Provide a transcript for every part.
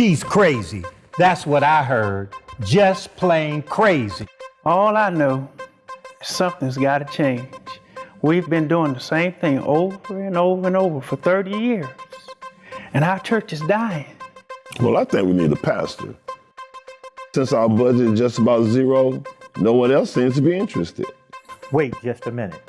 She's crazy. That's what I heard. Just plain crazy. All I know is something's got to change. We've been doing the same thing over and over and over for 30 years, and our church is dying. Well, I think we need a pastor. Since our budget is just about zero, no one else seems to be interested. Wait just a minute.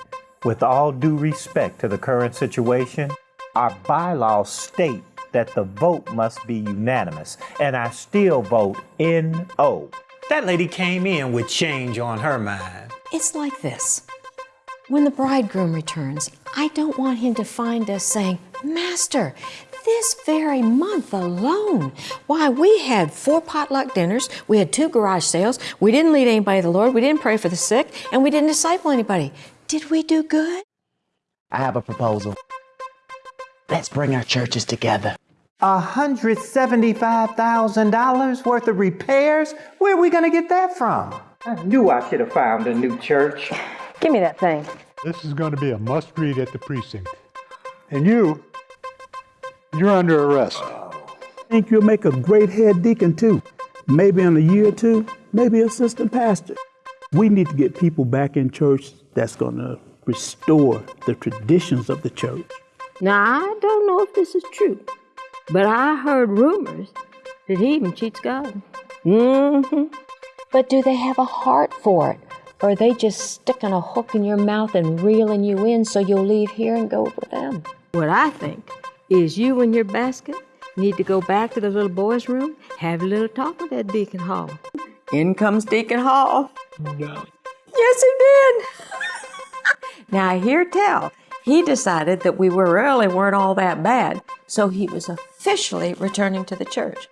With all due respect to the current situation, our bylaws state that the vote must be unanimous, and I still vote N-O. That lady came in with change on her mind. It's like this. When the bridegroom returns, I don't want him to find us saying, Master, this very month alone, why, we had four potluck dinners, we had two garage sales, we didn't lead anybody to the Lord, we didn't pray for the sick, and we didn't disciple anybody. Did we do good? I have a proposal. Let's bring our churches together. $175,000 worth of repairs? Where are we going to get that from? I knew I should have found a new church. Give me that thing. This is going to be a must read at the precinct. And you, you're under arrest. I think you'll make a great head deacon too. Maybe in a year or two, maybe assistant pastor. We need to get people back in church that's going to restore the traditions of the church. Now, I don't know if this is true, but I heard rumors that he even cheats God. Mm-hmm. But do they have a heart for it? Or are they just sticking a hook in your mouth and reeling you in so you'll leave here and go with them? What I think is you and your basket need to go back to the little boy's room, have a little talk with that Deacon Hall. In comes Deacon Hall. No. Yes, he did. now, I hear tell, he decided that we were really weren't all that bad, so he was officially returning to the church.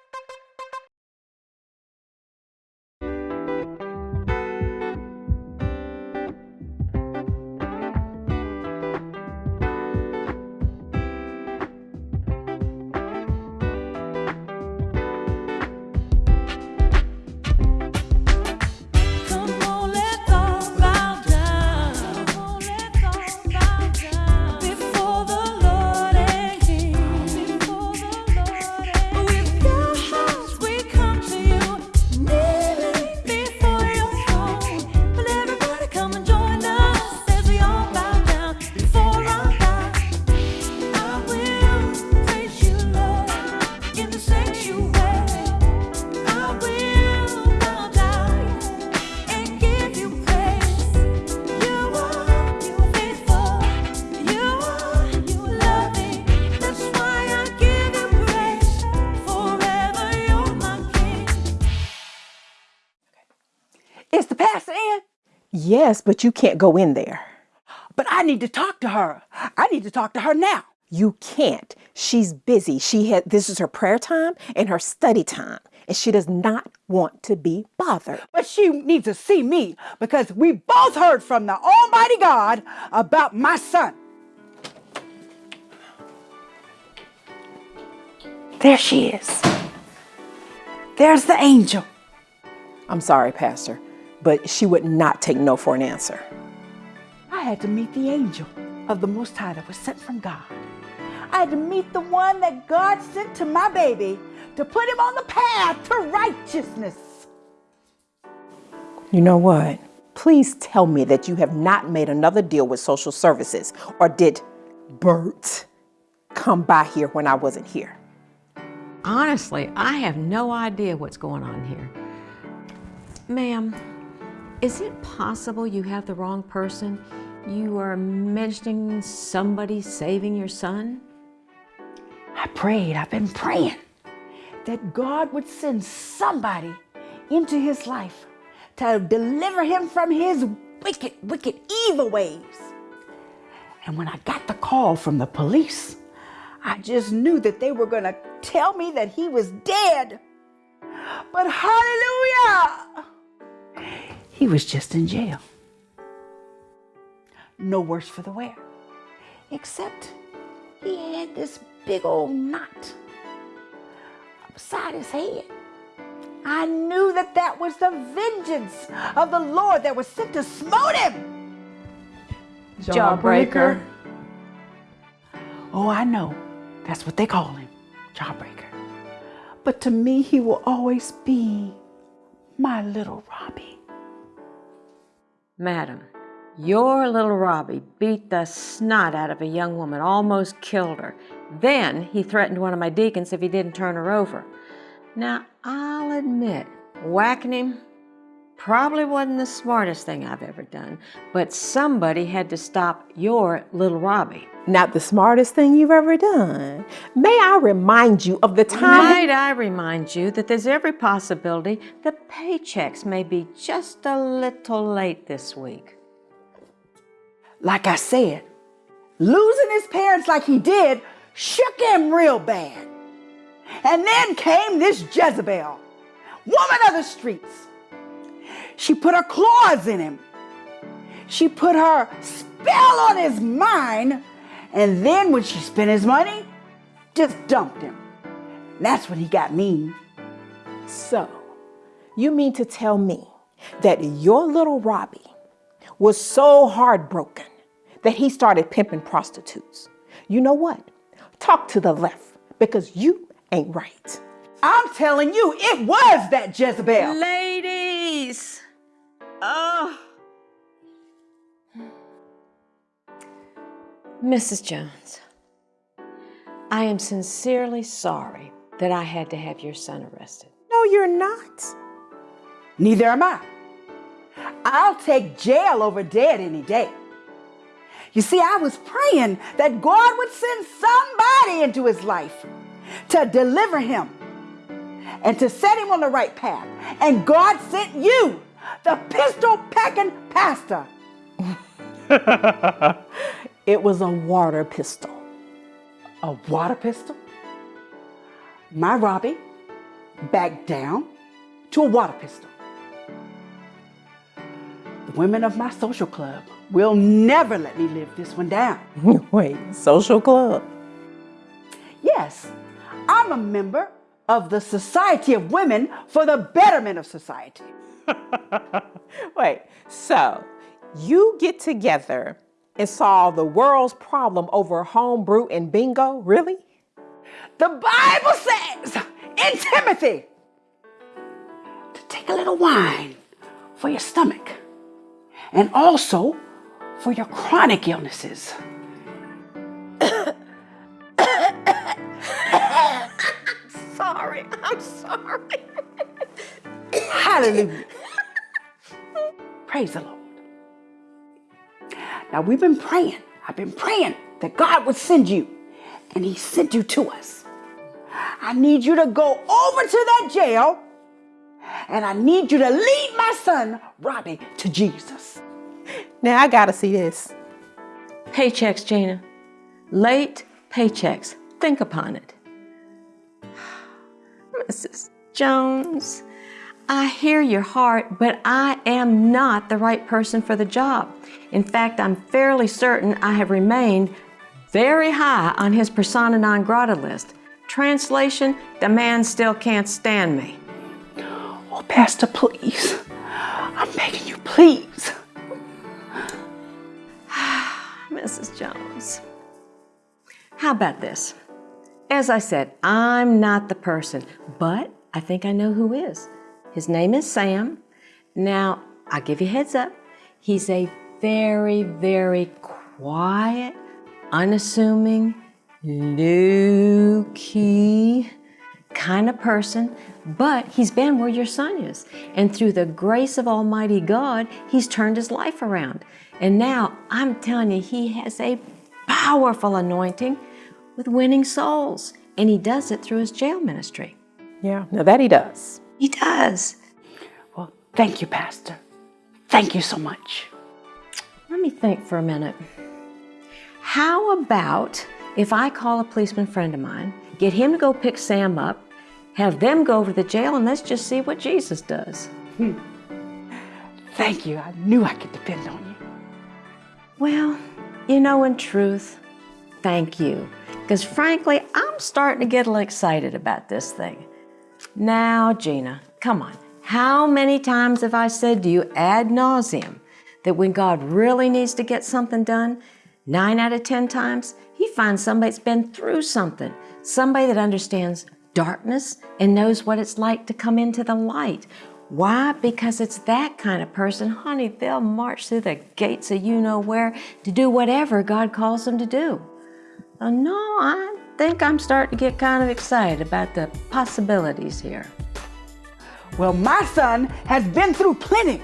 But you can't go in there. But I need to talk to her. I need to talk to her now. You can't. She's busy. She had this is her prayer time and her study time, and she does not want to be bothered. But she needs to see me because we both heard from the Almighty God about my son. There she is. There's the angel. I'm sorry, Pastor, but she would not take no for an answer. I had to meet the angel of the Most High that was sent from God. I had to meet the one that God sent to my baby to put him on the path to righteousness. You know what? Please tell me that you have not made another deal with social services, or did Bert come by here when I wasn't here? Honestly, I have no idea what's going on here. Ma'am, is it possible you have the wrong person? You are mentioning somebody saving your son? I prayed, I've been praying that God would send somebody into his life to deliver him from his wicked, wicked, evil ways. And when I got the call from the police, I just knew that they were going to tell me that he was dead. But hallelujah! He was just in jail. No worse for the wear. Except he had this big old knot beside his head. I knew that that was the vengeance of the Lord that was sent to smote him. Jawbreaker. Oh, I know. That's what they call him, jawbreaker. but to me, he will always be my little Robbie. Madam, your little Robbie beat the snot out of a young woman, almost killed her. Then he threatened one of my deacons if he didn't turn her over. Now, I'll admit, whacking him probably wasn't the smartest thing I've ever done, but somebody had to stop your little Robbie. Not the smartest thing you've ever done. May I remind you of the time? Might I remind you that there's every possibility the paychecks may be just a little late this week. Like I said, losing his parents like he did shook him real bad. And then came this Jezebel, woman of the streets. She put her claws in him. She put her spell on his mind. And then when she spent his money, just dumped him. And that's when he got mean. So, you mean to tell me that your little Robbie was so heartbroken that he started pimping prostitutes? You know what? Talk to the left because you ain't right. I'm telling you, it was that Jezebel. Ladies! Oh. Mrs. Jones, I am sincerely sorry that I had to have your son arrested. No, you're not. Neither am I. I'll take jail over dead any day. You see, I was praying that God would send somebody into his life to deliver him and to set him on the right path. And God sent you, the pistol packing pastor. it was a water pistol. A water pistol? My Robbie backed down to a water pistol. The women of my social club will never let me live this one down. Wait, social club? Yes, I'm a member of the Society of Women for the Betterment of Society. Wait, so you get together and solve the world's problem over homebrew and bingo? Really? The Bible says in Timothy to take a little wine for your stomach and also for your chronic illnesses. sorry. I'm sorry. Hallelujah. Praise the Lord. Now we've been praying. I've been praying that God would send you, and He sent you to us. I need you to go over to that jail, and I need you to lead my son, Robbie, to Jesus. Now I gotta see this. Paychecks, Gina. Late paychecks. Think upon it. Mrs. Jones, I hear your heart, but I am not the right person for the job. In fact, I'm fairly certain I have remained very high on his persona non grata list. Translation, the man still can't stand me. Oh, Pastor, please. I'm begging you, please. Mrs. Jones. How about this? As I said, I'm not the person, but I think I know who is. His name is Sam. Now, I'll give you heads up. He's a very, very quiet, unassuming, low-key kind of person, but he's been where your son is. And through the grace of Almighty God, he's turned his life around. And now I'm telling you, he has a powerful anointing with winning souls. And he does it through his jail ministry. Yeah, now that he does. He does. Well, thank you, Pastor. Thank you so much. Let me think for a minute. How about if I call a policeman friend of mine, get him to go pick Sam up, have them go over to the jail, and let's just see what Jesus does? Hmm. Thank you. I knew I could depend on you. Well, you know, in truth, thank you. Because frankly, I'm starting to get a little excited about this thing. Now, Gina, come on. How many times have I said to you ad nauseum that when God really needs to get something done, nine out of 10 times, he finds somebody that's been through something, somebody that understands darkness and knows what it's like to come into the light. Why? Because it's that kind of person, honey, they'll march through the gates of you know where to do whatever God calls them to do. Uh, no, I think I'm starting to get kind of excited about the possibilities here. Well, my son has been through plenty.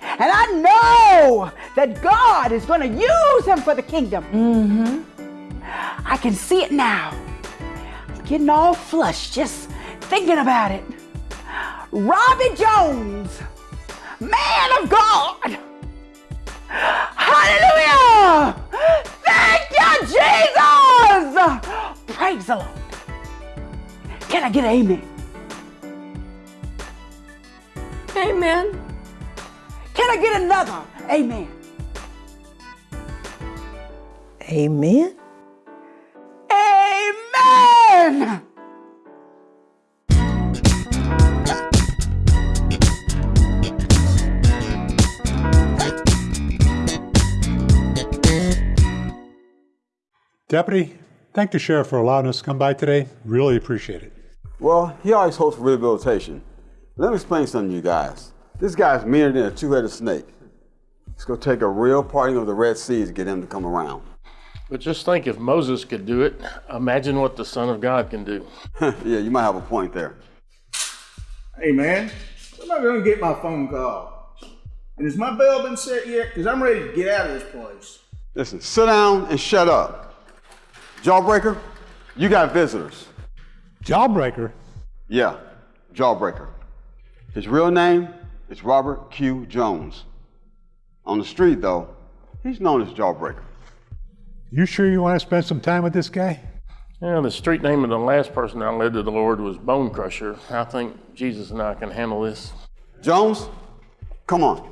And I know that God is going to use him for the kingdom. Mm-hmm. I can see it now. I'm getting all flushed just thinking about it. Robbie Jones, man of God. Can I amen? Amen. Can I get another amen? Amen. Amen! Deputy, thank the sheriff for allowing us to come by today. Really appreciate it. Well, he always hopes for rehabilitation. Let me explain something to you guys. This guy's meaner than a two-headed snake. It's gonna take a real parting of the Red Sea to get him to come around. But just think if Moses could do it, imagine what the Son of God can do. yeah, you might have a point there. Hey man, when am I gonna get my phone call? And has my bell been set yet? Because I'm ready to get out of this place. Listen, sit down and shut up. Jawbreaker, you got visitors. Jawbreaker? Yeah, Jawbreaker. His real name is Robert Q. Jones. On the street, though, he's known as Jawbreaker. You sure you want to spend some time with this guy? Yeah, the street name of the last person I led to the Lord was Bone Crusher. I think Jesus and I can handle this. Jones, come on.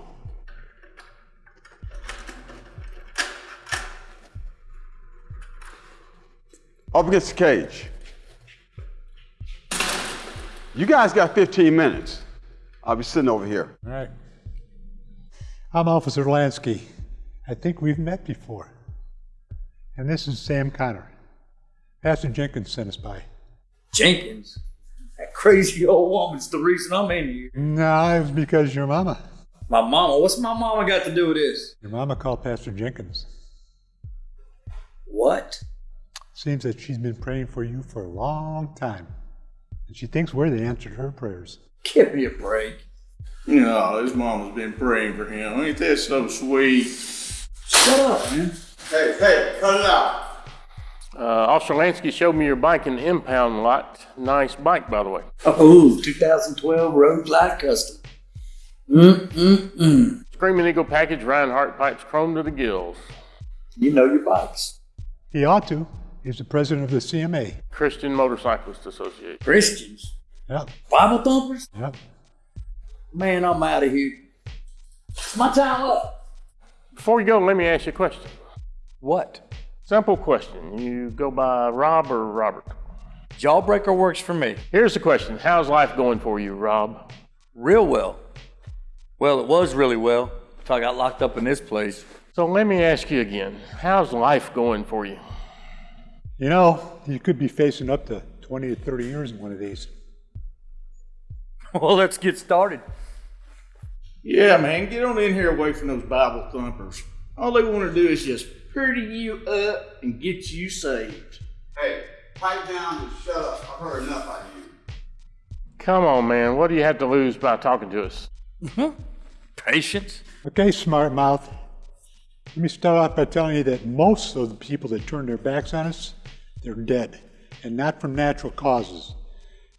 Up against the cage. You guys got 15 minutes. I'll be sitting over here. All right. I'm Officer Lansky. I think we've met before. And this is Sam Connor. Pastor Jenkins sent us by. Jenkins? That crazy old woman's the reason I'm in here. No, it was because your mama. My mama? What's my mama got to do with this? Your mama called Pastor Jenkins. What? Seems that she's been praying for you for a long time. And she thinks we're the answer to her prayers. Give me a break. No, his mama's been praying for him. Ain't that so sweet? Shut up, man. Hey, hey, cut it out. Uh, Officer Lansky showed me your bike in the impound lot. Nice bike, by the way. Oh, 2012 Road Glide Custom. Mm-mm-mm. Screaming Eagle package, Rinehart pipes, chrome to the gills. You know your bikes. He ought to. He's the president of the CMA. Christian Motorcyclist Association. Christians? Yep. Bible thumpers? Yep. Man, I'm out of here. It's my time up. Before you go, let me ask you a question. What? Simple question. You go by Rob or Robert? Jawbreaker works for me. Here's the question How's life going for you, Rob? Real well. Well, it was really well until I got locked up in this place. So let me ask you again How's life going for you? You know, you could be facing up to 20 to 30 years in one of these. well, let's get started. Yeah, man, get on in here away from those Bible thumpers. All they want to do is just pretty you up and get you saved. Hey, pipe down and shut up. I've heard enough out of you. Come on, man. What do you have to lose by talking to us? Mm-hmm. Patience. Okay, smart mouth. Let me start off by telling you that most of the people that turn their backs on us, they're dead, and not from natural causes.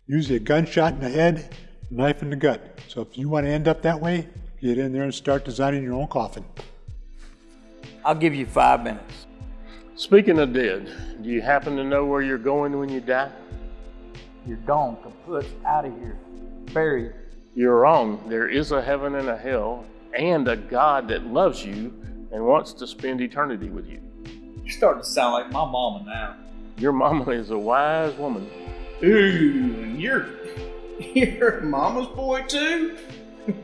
Usually a gunshot in the head, knife in the gut. So if you want to end up that way, get in there and start designing your own coffin. I'll give you five minutes. Speaking of dead, do you happen to know where you're going when you die? You're gone, kaput, out of here, buried. You're wrong. There is a heaven and a hell, and a God that loves you and wants to spend eternity with you. You're starting to sound like my mama now. Your mama is a wise woman. Ooh, and you're you're mama's boy too?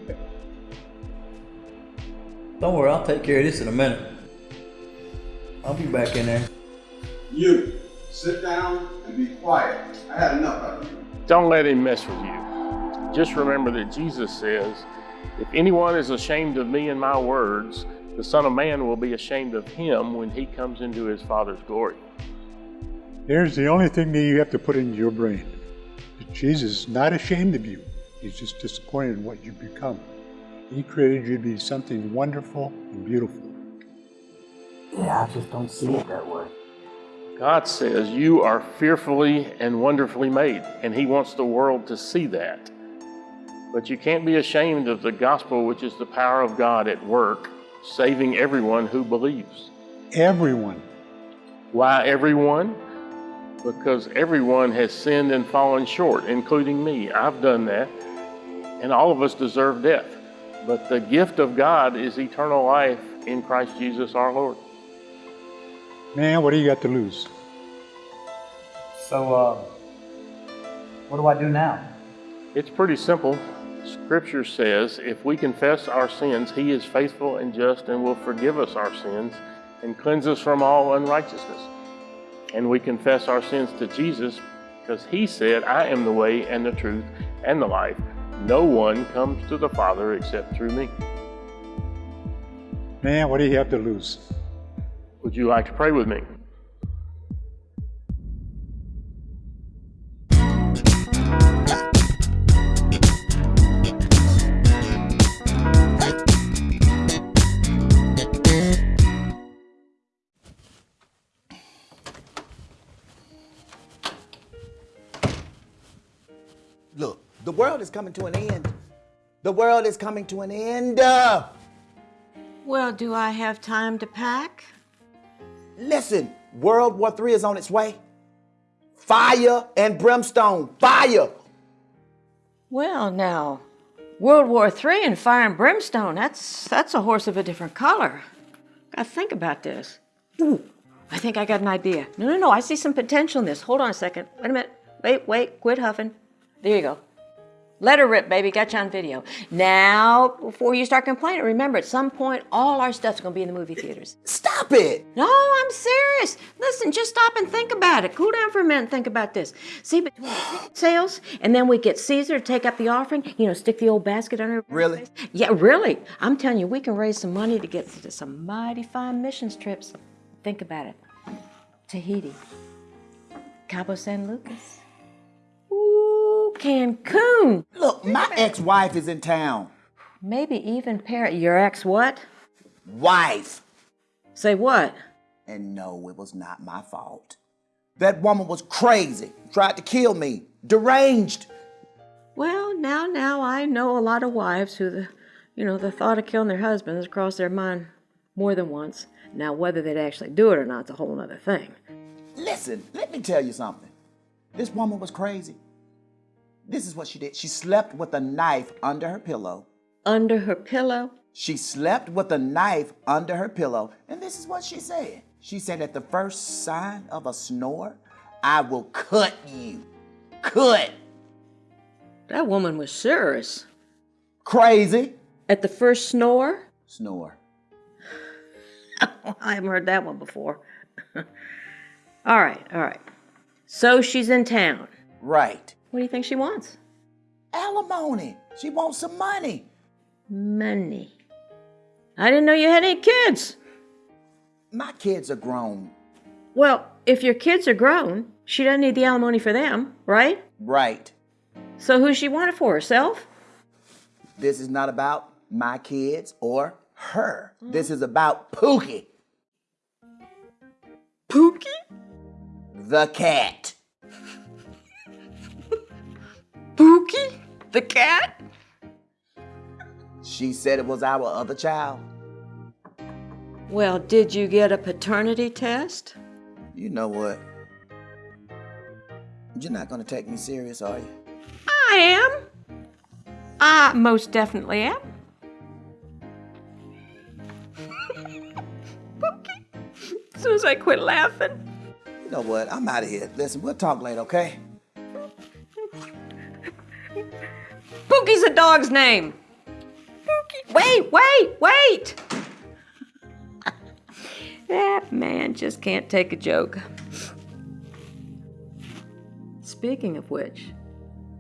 Don't worry, I'll take care of this in a minute. I'll be back in there. You, Sit down and be quiet. I had enough of you. Don't let him mess with you. Just remember that Jesus says, If anyone is ashamed of me and my words, the Son of Man will be ashamed of him when he comes into his Father's glory. There's the only thing that you have to put into your brain. That Jesus is not ashamed of you. He's just disappointed in what you've become. He created you to be something wonderful and beautiful. Yeah, I just don't see it that way. God says you are fearfully and wonderfully made, and He wants the world to see that. But you can't be ashamed of the gospel, which is the power of God at work, saving everyone who believes. Everyone. Why everyone? Because everyone has sinned and fallen short, including me. I've done that, and all of us deserve death. But the gift of God is eternal life in Christ Jesus our Lord. Man, what do you got to lose? So, uh, what do I do now? It's pretty simple. Scripture says if we confess our sins, He is faithful and just and will forgive us our sins and cleanse us from all unrighteousness. And we confess our sins to Jesus because He said, I am the way and the truth and the life. No one comes to the Father except through me. Man, what do you have to lose? Would you like to pray with me? Coming to an end. The world is coming to an end. Well, do I have time to pack? listen, World War III is on its way. Fire and brimstone. Fire. Well, now, World War III and fire and brimstone, that's, that's a horse of a different color. Gotta think about this. Ooh, I think I got an idea. No, no, no, I see some potential in this. Hold on a second. Wait a minute. Wait, wait, quit huffing. There you go. Let her rip, baby. Got you on video. Now, before you start complaining, remember at some point, all our stuff's gonna be in the movie theaters. Stop it! No, I'm serious. Listen, just stop and think about it. Cool down for a minute and think about this. See, between sales and then we get Caesar to take up the offering, you know, stick the old basket under. Really? Yeah, really. I'm telling you, we can raise some money to get to some mighty fine missions trips. Think about it. Tahiti, Cabo San Lucas, ooh, Cancun. Look, my ex-wife is in town. Maybe even Paris. Your ex what? Wife. Say what? And no, it was not my fault. That woman was crazy. Tried to kill me. Deranged. Well, now, now I know a lot of wives who the, you know, the thought of killing their husband has crossed their mind more than once. Now, whether they'd actually do it or not is a whole other thing. Listen, let me tell you something. This woman was crazy. This is what she did. She slept with a knife under her pillow. Under her pillow? She slept with a knife under her pillow. And this is what she said. She said, at the first sign of a snore, I will cut you. Cut. That woman was serious. Crazy. At the first snore? Snore. I haven't heard that one before. all right, all right. So she's in town. Right. What do you think she wants? Alimony. She wants some money. Money. I didn't know you had any kids. My kids are grown. Well, if your kids are grown, she doesn't need the alimony for them, right? Right. So who's she want it for? Herself? This is not about my kids or her. This is about Pookie. Pookie? The cat. Pookie? The cat? She said it was our other child. Well, did you get a paternity test? You know what? You're not gonna take me serious, are you? I am. I most definitely am. Pookie. As soon as I quit laughing. You know what? I'm out of here. Listen, we'll talk later, okay? Pookie's a dog's name. Wait, wait, wait. that man just can't take a joke. Speaking of which,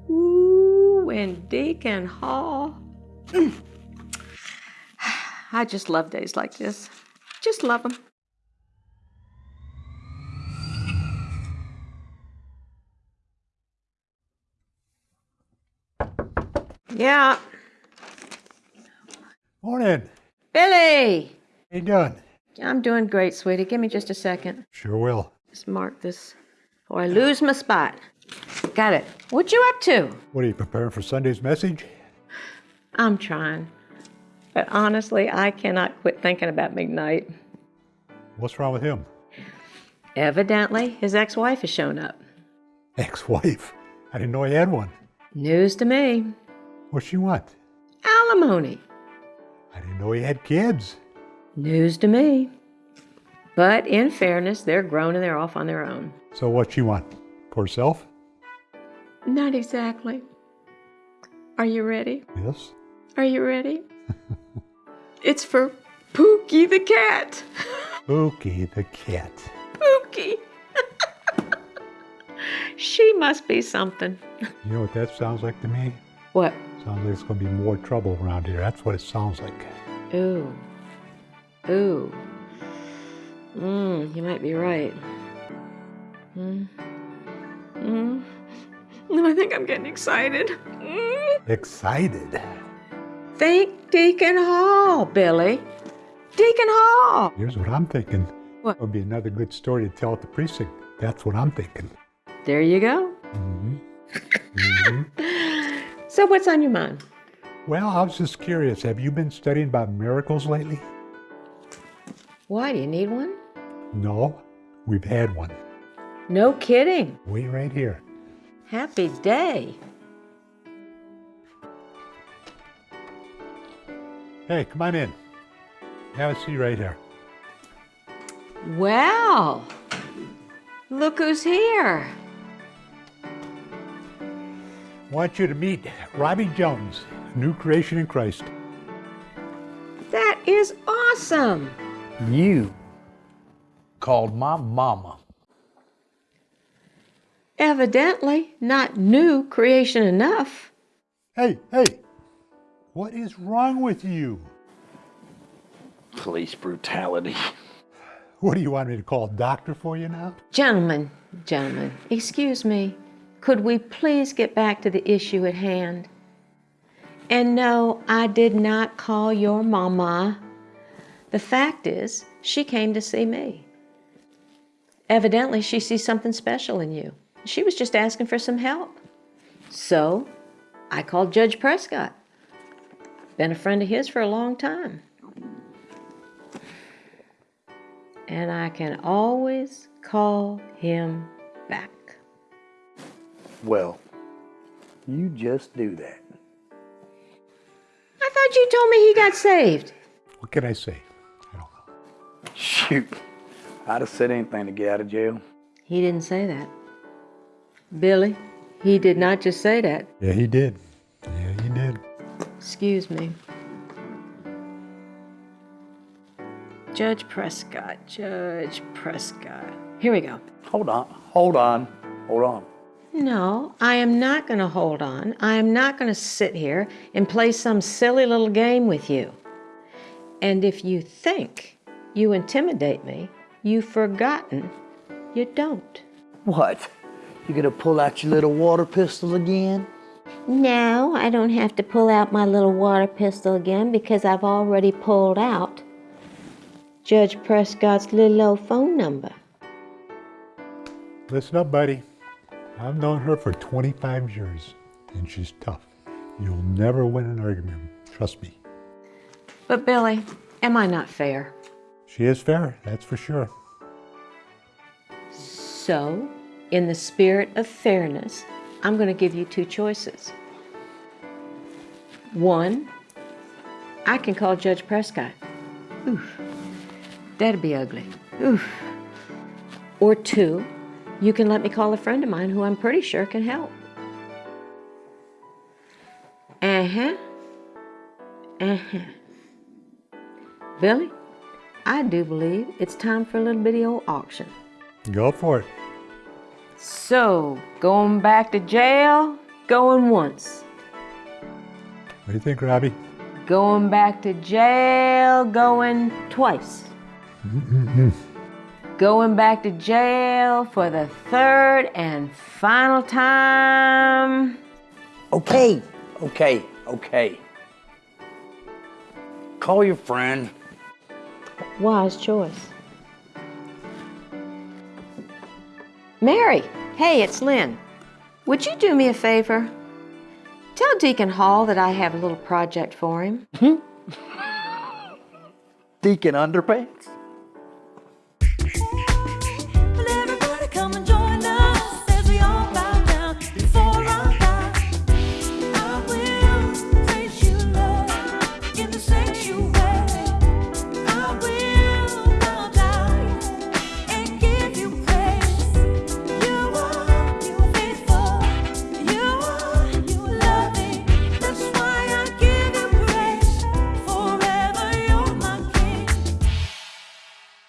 ooh, and Deacon Hall. Mm. I just love days like this. Just love them. Yeah. Morning. Billy! How you doing? I'm doing great, sweetie. Give me just a second. Sure will. Just mark this or I lose my spot. Got it. What you up to? What are you preparing for Sunday's message? I'm trying. But honestly, I cannot quit thinking about McKnight. What's wrong with him? Evidently, his ex wife has shown up. Ex-wife. I didn't know he had one. News to me. What's she want? Alimony. I didn't know he had kids. News to me. But in fairness, they're grown and they're off on their own. So what she want? For herself? Not exactly. Are you ready? Yes. Are you ready? it's for Pookie the cat. Pookie the cat. Pookie. she must be something. You know what that sounds like to me? What? Sounds like there's going to be more trouble around here. That's what it sounds like. Ooh. Ooh. Mmm, you might be right. Hmm. Hmm. I think I'm getting excited. Mm. Excited. Think Deacon Hall, Billy. Deacon Hall. Here's what I'm thinking. What? Would be another good story to tell at the precinct. That's what I'm thinking. There you go. Mm -hmm. hmm So, what's on your mind? Well, I was just curious. Have you been studying about miracles lately? Why do you need one? No, we've had one. No kidding. Wait right here. Happy day. Hey, come on in. Have a seat right here. Well, look who's here. Want you to meet Robbie Jones, new creation in Christ. That is awesome. You called my mama. Evidently, not new creation enough. Hey, hey, what is wrong with you? Police brutality. What do you want me to call a doctor for you now? Gentlemen, gentlemen, excuse me. Could we please get back to the issue at hand? And no, I did not call your mama. The fact is, she came to see me. Evidently, she sees something special in you. She was just asking for some help. So, I called Judge Prescott. Been a friend of his for a long time. And I can always call him back. Well, you just do that. I thought you told me he got saved. What can I say? I don't know. Shoot. I'd have said anything to get out of jail. He didn't say that. Billy, he did not just say that. Yeah, he did. Yeah, he did. Excuse me. Judge Prescott, Judge Prescott. Here we go. Hold on, hold on, hold on. No, I am not going to hold on. I am not going to sit here and play some silly little game with you. And if you think you intimidate me, you've forgotten you don't. What? You gonna pull out your little water pistol again? No, I don't have to pull out my little water pistol again because I've already pulled out Judge Prescott's little old phone number. Listen up, buddy. I've known her for 25 years, and she's tough. You'll never win an argument. Trust me. But Billy, am I not fair? She is fair, that's for sure. So, in the spirit of fairness, I'm going to give you two choices. One, I can call Judge Prescott. Oof, that'd be ugly. Oof. Or two, you can let me call a friend of mine who I'm pretty sure can help. Uh huh. Uh huh. Billy, I do believe it's time for a little bitty old auction. Go for it. So, going back to jail, going once. What do you think, Robbie? Going back to jail, going twice. Going back to jail for the third and final time. Okay, okay, okay. Call your friend. Wise choice. Mary, hey, it's Lynn. Would you do me a favor? Tell Deacon Hall that I have a little project for him. Deacon Underpants?